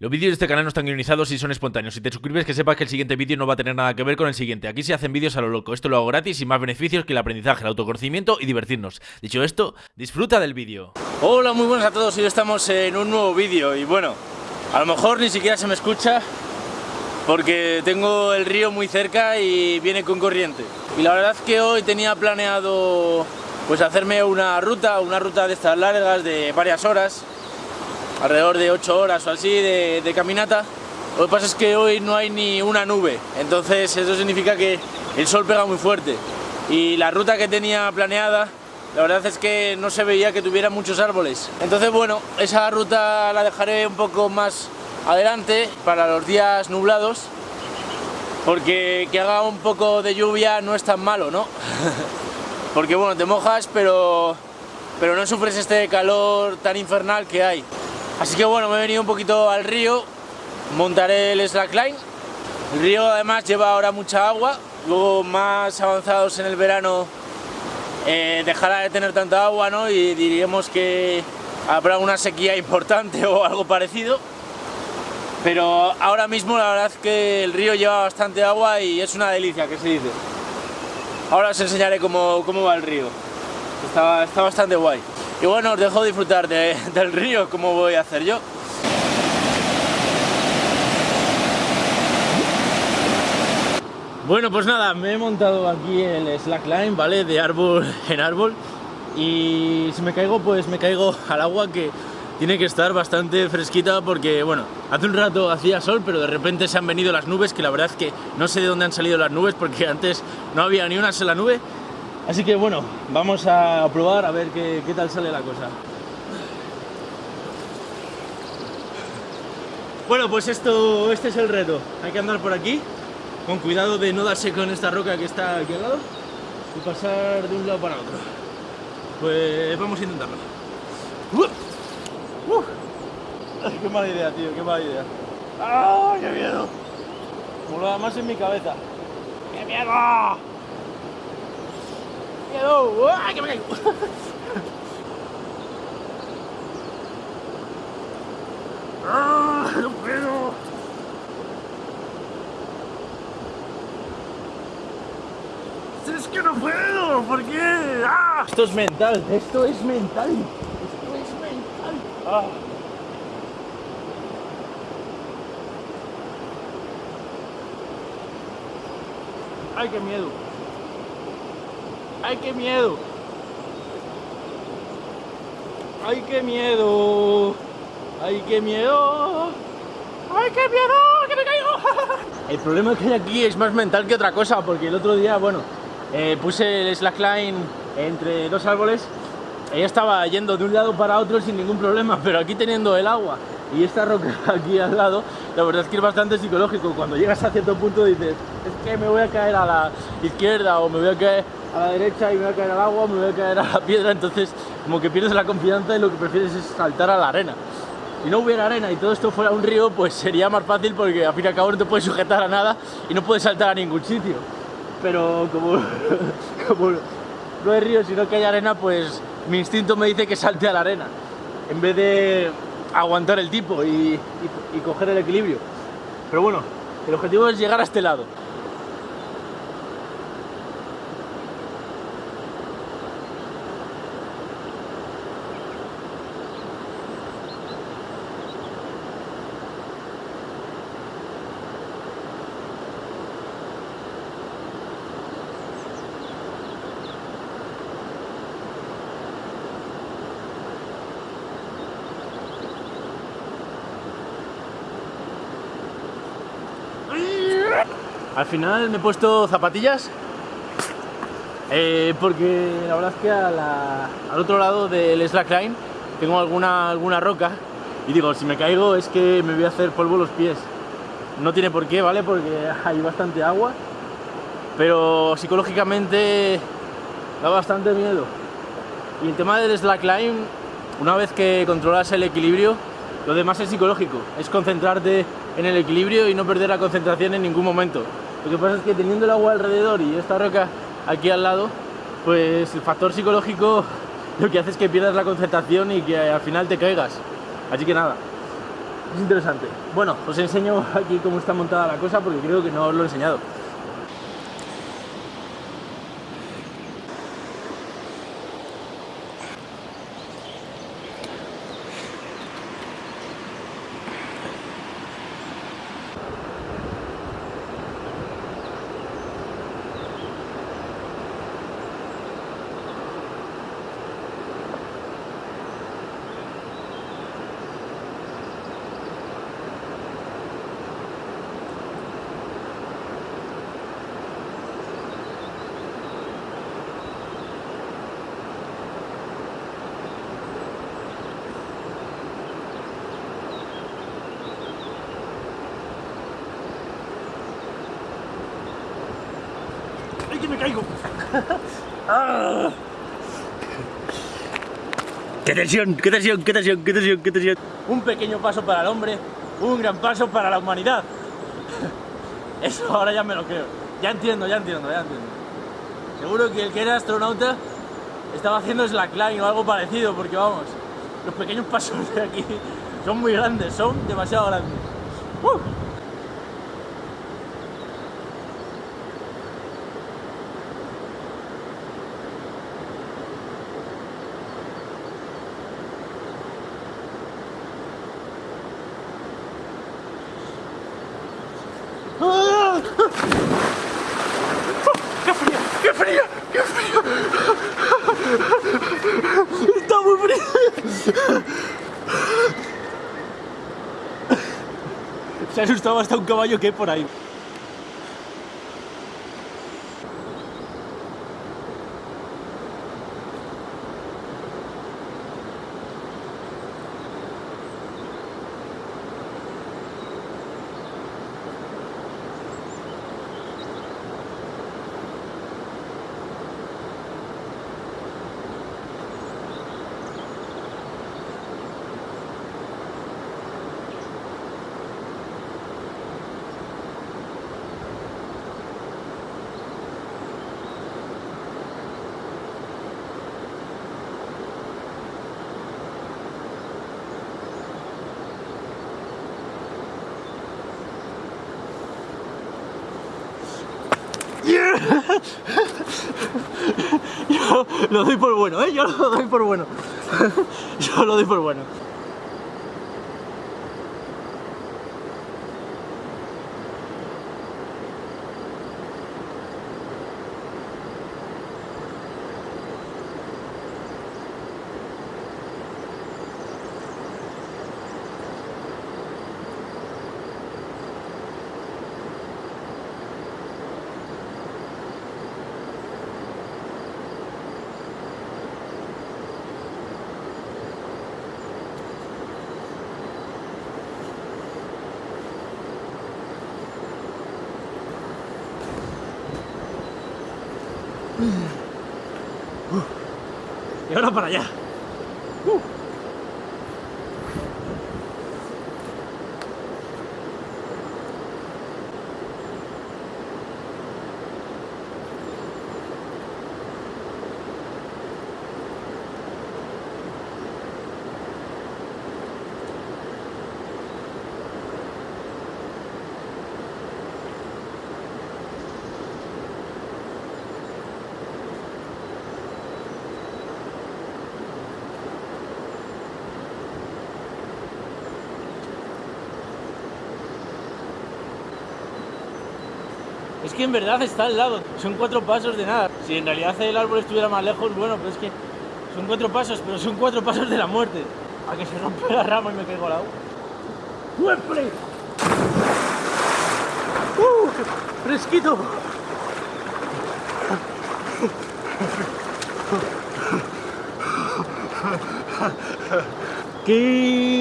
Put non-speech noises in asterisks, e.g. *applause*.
Los vídeos de este canal no están guionizados y son espontáneos. Si te suscribes que sepas que el siguiente vídeo no va a tener nada que ver con el siguiente. Aquí se hacen vídeos a lo loco. Esto lo hago gratis y más beneficios que el aprendizaje, el autoconocimiento y divertirnos. Dicho esto, disfruta del vídeo. Hola, muy buenas a todos. Hoy estamos en un nuevo vídeo y bueno, a lo mejor ni siquiera se me escucha porque tengo el río muy cerca y viene con corriente. Y la verdad es que hoy tenía planeado pues hacerme una ruta, una ruta de estas largas de varias horas alrededor de 8 horas o así de, caminata. Lo que pasa es que hoy no hay ni una nube, entonces eso significa que el sol pega muy fuerte. Y la ruta que tenía planeada, la verdad es que no se veía que tuviera muchos árboles. Entonces bueno, esa ruta la dejaré un poco más adelante para los días nublados, porque que haga un poco de lluvia no es tan malo, ¿no? *laughs* porque bueno, te mojas, pero, pero no sufres este calor tan infernal que hay. Así que bueno, me he venido un poquito al río, montaré el slackline. El río además lleva ahora mucha agua, luego más avanzados en el verano eh, dejará de tener tanta agua, ¿no? Y diríamos que habrá una sequía *laughs* importante o algo parecido. Pero ahora mismo la verdad es que el río lleva bastante agua y es una delicia, que se dice. Ahora os enseñaré cómo, cómo va el río. Está, está bastante guay. Y bueno, os dejo disfrutar del río, como voy a hacer yo. Bueno, pues nada, me he montado aquí el slackline, ¿vale? De árbol *laughs* en árbol. Y si me caigo, pues me caigo al agua que tiene que estar bastante fresquita porque, bueno, hace un rato hacía sol, pero de repente se han venido las nubes, que la verdad es que no sé de dónde han salido las nubes porque antes no había ni una sola nube Así que bueno, vamos a probar a ver qué, tal sale la cosa. Bueno, pues esto, este es el reto. Hay que andar por aquí, con cuidado de no darse con esta roca que está aquí al lado y pasar de un lado para otro. Pues vamos a intentarlo. ¡Qué mala idea, tío! ¡Qué mala idea! ¡Ah, qué miedo! Lo más en mi cabeza. ¡Qué miedo! Miedo! ¡Ay, que me caigo! *laughs* ¡Ah, no puedo! ¡Es que no puedo! ¿Por qué? ¡Ah! Esto es mental, esto es mental. Esto es mental. ¡Ah! ¡Ay, qué miedo! ¡Ay, qué miedo! ¡Ay, qué miedo! ¡Ay, qué miedo! ¡Ay, qué miedo! ¡Que me caigo! *laughs* El problema que hay aquí es más mental que otra cosa, porque el otro día, bueno, eh, puse el slackline entre dos árboles ella estaba yendo de un lado para otro sin ningún problema, *laughs* pero aquí teniendo el agua y esta roca *laughs* aquí al lado, la verdad es que es bastante psicológico. Cuando llegas a cierto punto dices, es que me voy a caer a la izquierda o me voy a caer a la derecha y me voy a caer al agua, me voy a caer a la piedra, entonces como que pierdes la confianza y lo que prefieres es saltar a la arena. Si no hubiera arena y todo esto fuera un río, pues sería más fácil porque al fin y al cabo no te puedes sujetar a nada y no puedes saltar a ningún sitio. Pero como, *laughs* como no hay río, sino que hay arena, pues mi instinto me dice que salte a la arena en vez de aguantar el tipo y, y coger el equilibrio. Pero bueno, el objetivo es llegar a este lado. Al final me he puesto zapatillas eh, porque la verdad es que al otro lado del slackline tengo alguna, alguna roca y digo, si me caigo es que me voy a hacer polvo los pies. No tiene por qué, ¿vale? Porque *laughs* hay bastante agua, pero psicológicamente da bastante miedo. Y el tema del slackline, una vez que controlas el equilibrio, lo demás es psicológico, es concentrarte en el equilibrio y no perder la concentración en ningún momento. Lo que pasa es que teniendo el agua alrededor y esta roca aquí al lado, pues el factor psicológico lo que hace es que pierdas la concentración y que al final te caigas. Así que nada, Es interesante. Bueno, os enseño aquí cómo está montada la cosa porque creo que no os lo he enseñado. ¡Ay, que me caigo! ¡Ah! ¡Qué tensión, qué tensión, qué tensión, qué tensión, qué tensión! Un pequeño paso para el hombre, un gran paso para la humanidad. Eso ahora ya me lo creo. Ya entiendo, ya entiendo, ya entiendo. Seguro que el que era astronauta estaba haciendo slackline o algo parecido, porque vamos, los pequeños pasos de aquí son muy grandes, son demasiado grandes. ¡Uh! ¡Ah! ¡Qué frío! ¡Qué frío! ¡Qué frío! ¡Está muy frío! Se ha asustado hasta un caballo que hay por ahí. *laughs* Yo lo doy por bueno, ¿eh? Yo lo doy por bueno. *laughs* Yo lo doy por bueno. Y ahora para allá. Uh. Es que en verdad está al lado, son cuatro pasos de nada. Si en realidad el árbol estuviera más lejos, bueno, pero es que son cuatro pasos, pero son cuatro pasos de la muerte. A que se rompe la rama y me caigo al agua. ¡Hueple! ¡Uh! ¡Fresquito! ¡Qué